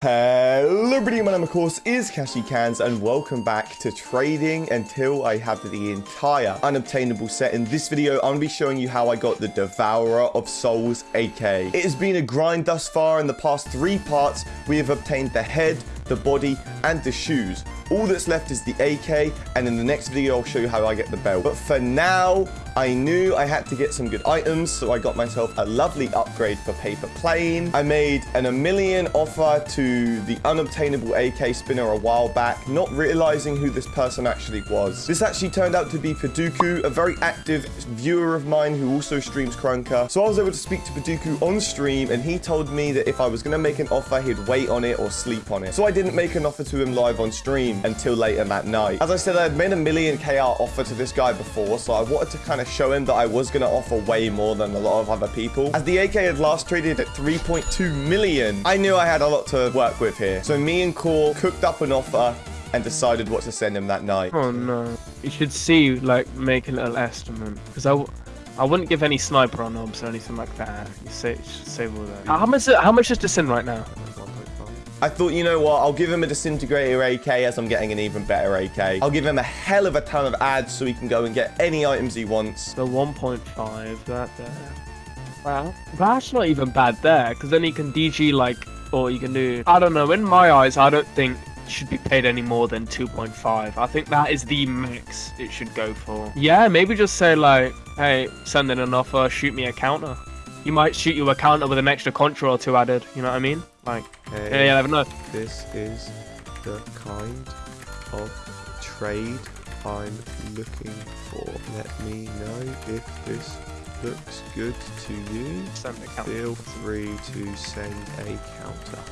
Hello everybody, my name of course is Kashi Cans and welcome back to trading until I have the entire unobtainable set. In this video, I'm going to be showing you how I got the Devourer of Souls AK. It has been a grind thus far. In the past three parts, we have obtained the head, the body, and the shoes. All that's left is the AK, and in the next video, I'll show you how I get the belt. But for now, I knew I had to get some good items, so I got myself a lovely upgrade for paper plane. I made an a million offer to the unobtainable AK spinner a while back, not realizing who this person actually was. This actually turned out to be Paduku, a very active viewer of mine who also streams Krunker. So I was able to speak to Paduku on stream, and he told me that if I was going to make an offer, he'd wait on it or sleep on it. So I didn't make an offer to him live on stream until later that night. As I said, I had made a million KR offer to this guy before, so I wanted to kind of show him that I was going to offer way more than a lot of other people. As the AK had last traded at 3.2 million, I knew I had a lot to work with here. So me and Core cooked up an offer and decided what to send him that night. Oh no. You should see, like, make a little estimate. Because I, wouldn't give any sniper on obs or anything like that. You say, save all that. How much, how much is this in right now? I thought, you know what, I'll give him a disintegrator AK as I'm getting an even better AK. I'll give him a hell of a ton of ads so he can go and get any items he wants. The 1.5, that there. Wow. That's not even bad there, because then he can DG, like, or you can do... I don't know, in my eyes, I don't think should be paid any more than 2.5. I think that is the max it should go for. Yeah, maybe just say, like, hey, send in an offer, shoot me a counter. You might shoot you a counter with an extra contra or two added, you know what I mean? Like, Hey, yeah, yeah, never know. This is the kind of trade I'm looking for. Let me know if this looks good to you. Send a counter. Feel free to send a counter.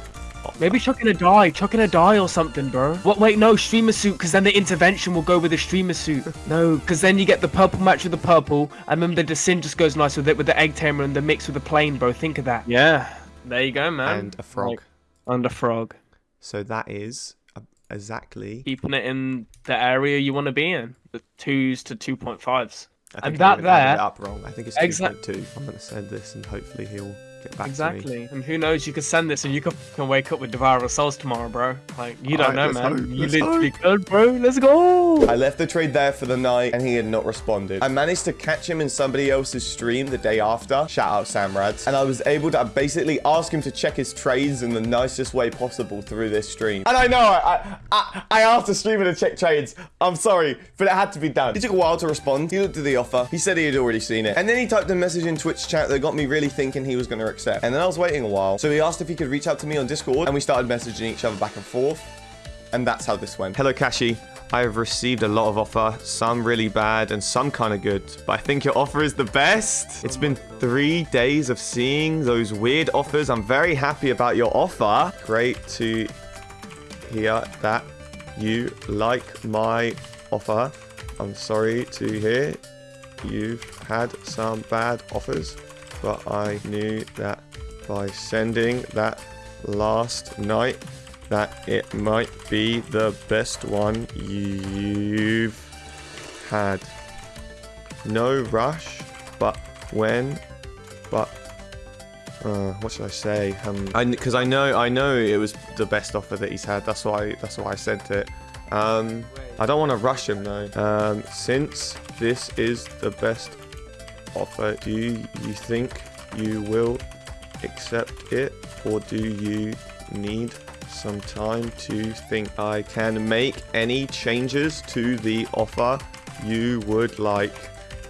Offer. Maybe chucking a die, chucking a die or something, bro. What? Wait, no, streamer suit, because then the intervention will go with the streamer suit. no, because then you get the purple match with the purple, and then the descent just goes nice with it with the egg tamer and the mix with the plane, bro. Think of that. Yeah, there you go, man. and a frog. Like, and a frog. So that is uh, exactly. Keeping it in the area you want to be in, the twos to two point fives. I And think I that even added there- up wrong. I think it's Exact- 2.2. I'm going to send this and hopefully he'll get back to. Exactly. And who knows? You could send this and you could can wake up with Devourer Souls tomorrow, bro. Like you don't Alright, know, man. hope, you let's literally could, bro. Let's go. I left the trade there for the night and he had not responded. I managed to catch him in somebody else's stream the day after. Shout out Samrads. And I was able to basically ask him to check his trades in the nicest way possible through this stream. And I know I I, I asked the streamer to check trades. I'm sorry, but it had to be done. He took a while to respond. He looked at the offer. He said he had already seen it. And then he typed a message in Twitch chat that got me really thinking he was going to accept. And then I was waiting a while. So he asked if he could reach out to me on Discord and we started messaging each other back and forth. And that's how this went. Hello, Kashi. I have received a lot of offer, some really bad and some kind of good, but I think your offer is the best. It's been three days of seeing those weird offers. I'm very happy about your offer. Great to hear that you like my offer. I'm sorry to hear you've had some bad offers, but I knew that by sending that last night that it might be the best one you've had. No rush, but when, but uh, what should I say? Um, I because I know I know it was the best offer that he's had. That's why that's why I sent it. Um, I don't want to rush him though. Um, since this is the best offer, do you think you will accept it, or do you need some time to think I can make any changes to the offer you would like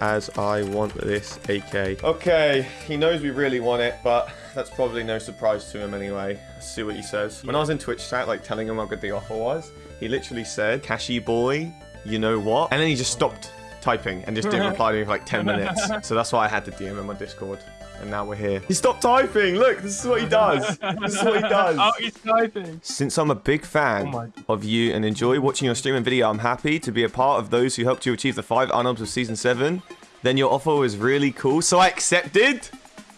as I want this AK. Okay, he knows we really want it, but that's probably no surprise to him anyway. Let's see what he says. When I was in Twitch chat, like telling him how good the offer was, he literally said, Cashy boy, you know what? And then he just stopped typing and just didn't reply to me for like 10 minutes. So that's why I had to DM him on Discord. And now we're here. He stopped typing. Look, this is what he does. This is what he does. Oh, he's typing. Since I'm a big fan Oh of you and enjoy watching your stream and video, I'm happy to be a part of those who helped you achieve the five unobs of season seven. Then your offer was really cool, so I accepted.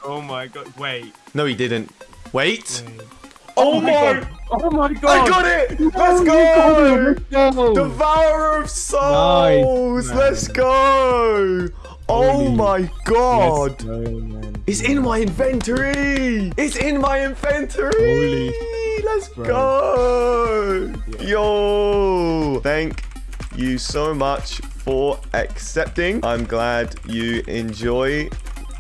Oh my god. Wait. No, he didn't. Wait. Wait. Oh, oh, my! god. Oh my god. I got it! No, Let's go! got it. Let's go. Devourer of souls! man. Let's go! Oh my god! Go. It's in my inventory! It's in my inventory! Holy- let's go. Yo, thank you so much for accepting. I'm glad you enjoy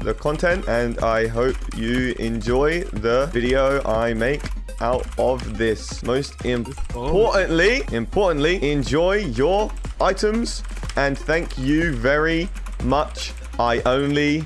the content and I hope you enjoy the video I make out of this. Most oh. importantly, importantly, enjoy your items and thank you very much. I only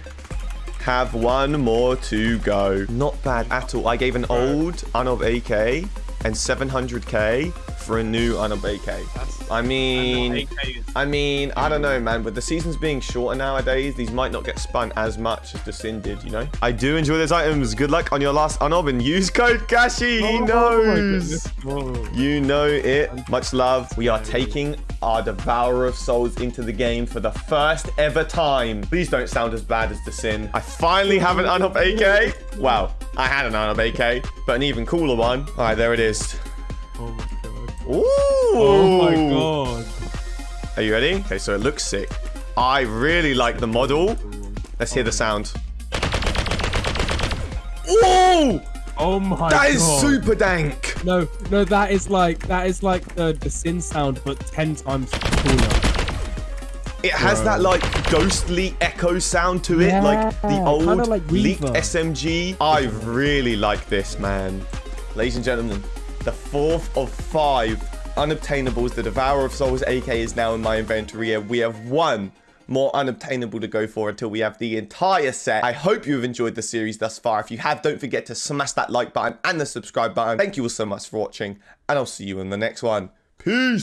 have one more to go. Not bad at all. I gave an old Unob AK and 700k for a new Unob AK. I mean, I mean, I don't know, man. With the seasons being shorter nowadays, these might not get spun as much as the Sin did, you know? I do enjoy those items. Good luck on your last Unob and use code Gashi. He knows. You know it. Much love. We are taking our Devourer of Souls into the game for the first ever time. Please don't sound as bad as the Sin. I finally have an Unob AK. Wow, I had an Unob AK, but an even cooler one. All right, there it is. Oh. Ooh. Oh my god. Are you ready? Okay, so it looks sick. I really like the model. Let's hear the sound. Ooh! Oh my That god. is super dank. No, no, that is like that is like the the sin sound, but ten times cooler. It has Bro. that like ghostly echo sound to it, like the old like leaked. SMG. I really like this, man. Ladies and gentlemen, the fourth of five unobtainables. The Devourer of Souls AK is now in my inventory, and we have one more unobtainable to go for until we have the entire set. I hope you've enjoyed the series thus far. If you have, don't forget to smash that like button and the subscribe button. Thank you all so much for watching, and I'll see you in the next one. Peace!